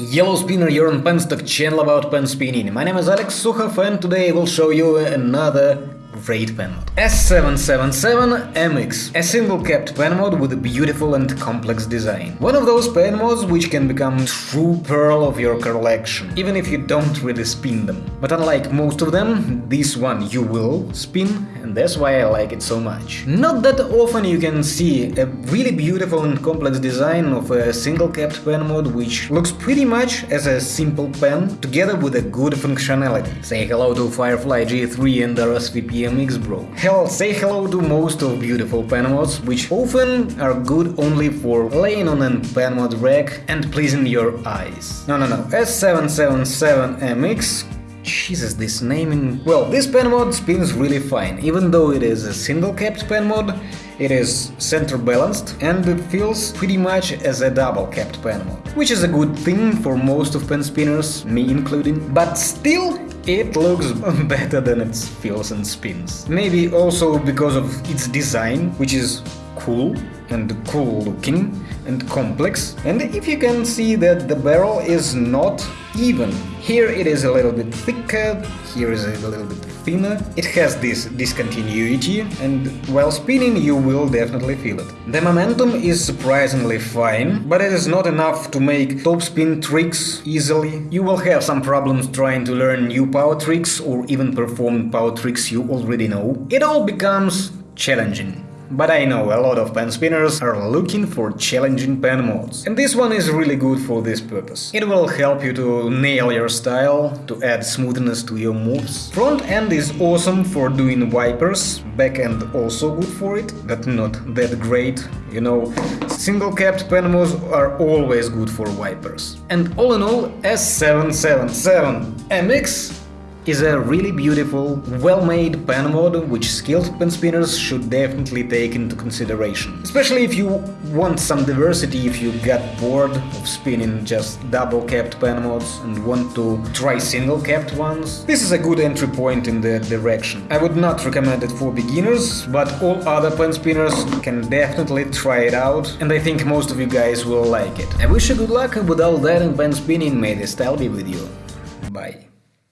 Yellow Spinner, you're on Penstock channel about pen spinning. My name is Alex Sukhov and today I will show you another great pen mod. S777 MX, a single capped pen mod with a beautiful and complex design. One of those pen mods which can become true pearl of your collection, even if you don't really spin them. But unlike most of them, this one you will spin, and that's why I like it so much. Not that often you can see a really beautiful and complex design of a single capped pen mod which looks pretty much as a simple pen, together with a good functionality. Say hello to Firefly G3 and RSVP MX Bro. Hell, say hello to most of beautiful pen mods, which often are good only for laying on a pen mod rack and pleasing your eyes. No, no, no, S777MX Jesus, this naming... Well, this pen mod spins really fine, even though it is a single-capped pen mod, it is center-balanced and it feels pretty much as a double-capped pen mod, which is a good thing for most of pen spinners, me including, but still it looks better than it feels and spins. Maybe also because of its design, which is cool and cool looking and complex. And if you can see that the barrel is not even. Here it is a little bit thicker, here is a little bit thinner. It has this discontinuity and while spinning you will definitely feel it. The momentum is surprisingly fine, but it is not enough to make topspin tricks easily. You will have some problems trying to learn new power tricks or even perform power tricks you already know. It all becomes challenging. But I know a lot of pen spinners are looking for challenging pen mods, and this one is really good for this purpose. It will help you to nail your style, to add smoothness to your moves. Front end is awesome for doing wipers, back end also good for it, but not that great, you know. Single capped pen mods are always good for wipers. And all in all, S777 MX is a really beautiful, well-made pen mod which skilled pen spinners should definitely take into consideration. Especially if you want some diversity, if you got bored of spinning just double-capped pen mods and want to try single-capped ones. This is a good entry point in that direction. I would not recommend it for beginners, but all other pen spinners can definitely try it out, and I think most of you guys will like it. I wish you good luck with all that in pen spinning, may the style be with you. Bye.